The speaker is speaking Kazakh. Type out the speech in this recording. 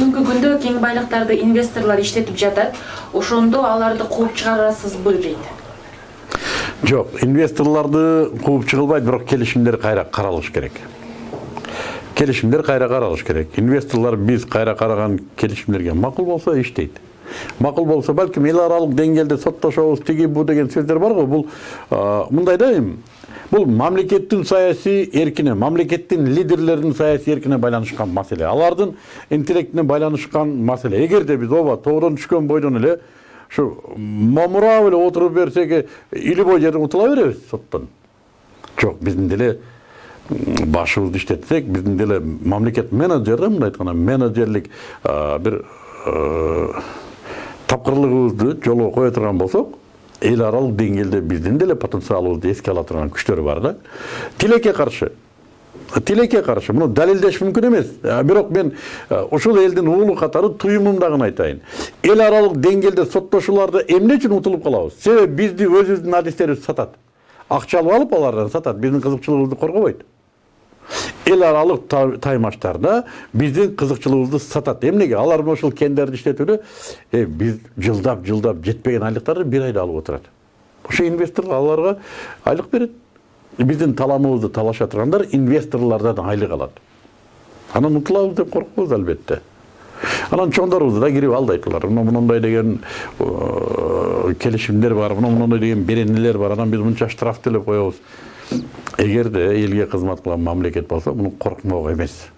жердеги кең байлыктарды инвесторлор иштетип жатат ошондо аларды кууп чыгарасызбы дейт жок инвесторлорду кууп чыгылбайт бирок келишимдер кайра каралыш керек. Келишимдер кайра каралыш керек. Инвесторлор биз кайра караган келишимдерге макул болсо иштейт макул болсо балким эл аралык деңгээлде соттошобуз тиги бу деген сөздөр бар го бул мындай да эми бул мамлекеттин саясий эркине мамлекеттин лидерлеринин саясий эркине байланышкан маселе алардын интеллектине байланышкан маселе эгерде биз ооба тоодон түшкөн бойдон эле ушу момурап эле отуруп берсек бой жерден утула беребиз соттон жок биздин деле башыбызды иштетсек биздин деле мамлекет менеджер да мындай айтканда менеджерлик бир тапкырлыгыбызды жолго кое турган болсок эл аралык деңгээлде биздин деле потенциалыбызды эске ала турган күчтөр бар да тилекке каршы тилекке каршы муну далилдеш мүмкүн эмес бирок мен ушул элдин уулу катары туюмумдагын айтайын эл аралык деңгээлде соттошууларда эмне үчүн утулуп калабыз себеби бизди өзүбүздүн адистерибиз сатат акча алып алып алардан сатат биздин кызыкчылыгыбызды коргобойт эл аралык таймаштарда биздин кызыкчылыгыбызды сатат эмнеге алар мына ушул кендерди иштетүүнү биз жылдап жылдап жетпеген айлыктарды бир айда алып отурат ошо инвестор аларга айлык берет биздин таламыбызды талаша тургандар инвесторлордон айлык алат анан утулабыз деп коркобуз албетте анан чоңдорубуз да кирип алдайт мына мондай деген келишимдер бар мына мондай деген беренелер бар анан биз мынча штраф төлөп коебуз эгерде элге кызмат кылган мамлекет болсо муну коркмок эмес